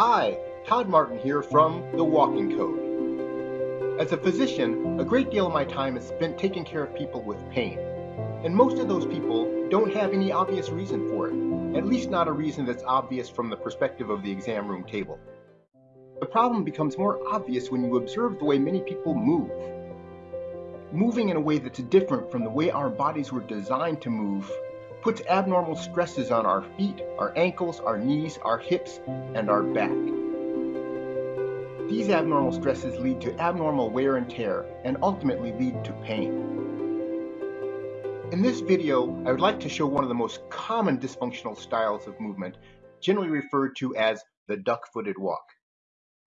Hi, Todd Martin here from The Walking Code. As a physician, a great deal of my time is spent taking care of people with pain. And most of those people don't have any obvious reason for it, at least not a reason that's obvious from the perspective of the exam room table. The problem becomes more obvious when you observe the way many people move. Moving in a way that's different from the way our bodies were designed to move puts abnormal stresses on our feet, our ankles, our knees, our hips, and our back. These abnormal stresses lead to abnormal wear and tear and ultimately lead to pain. In this video, I would like to show one of the most common dysfunctional styles of movement, generally referred to as the duck-footed walk.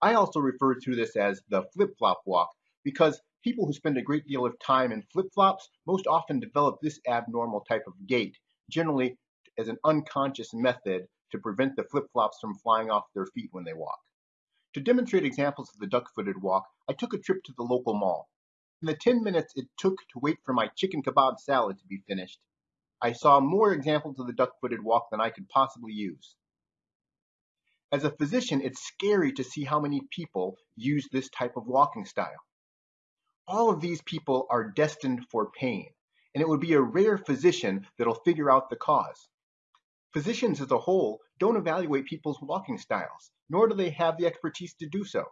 I also refer to this as the flip-flop walk because people who spend a great deal of time in flip-flops most often develop this abnormal type of gait generally as an unconscious method to prevent the flip-flops from flying off their feet when they walk. To demonstrate examples of the duck-footed walk, I took a trip to the local mall. In the 10 minutes it took to wait for my chicken kebab salad to be finished, I saw more examples of the duck-footed walk than I could possibly use. As a physician, it's scary to see how many people use this type of walking style. All of these people are destined for pain and it would be a rare physician that'll figure out the cause. Physicians as a whole don't evaluate people's walking styles, nor do they have the expertise to do so.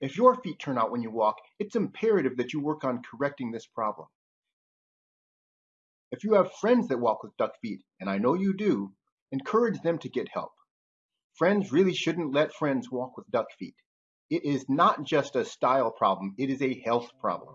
If your feet turn out when you walk, it's imperative that you work on correcting this problem. If you have friends that walk with duck feet, and I know you do, encourage them to get help. Friends really shouldn't let friends walk with duck feet. It is not just a style problem, it is a health problem.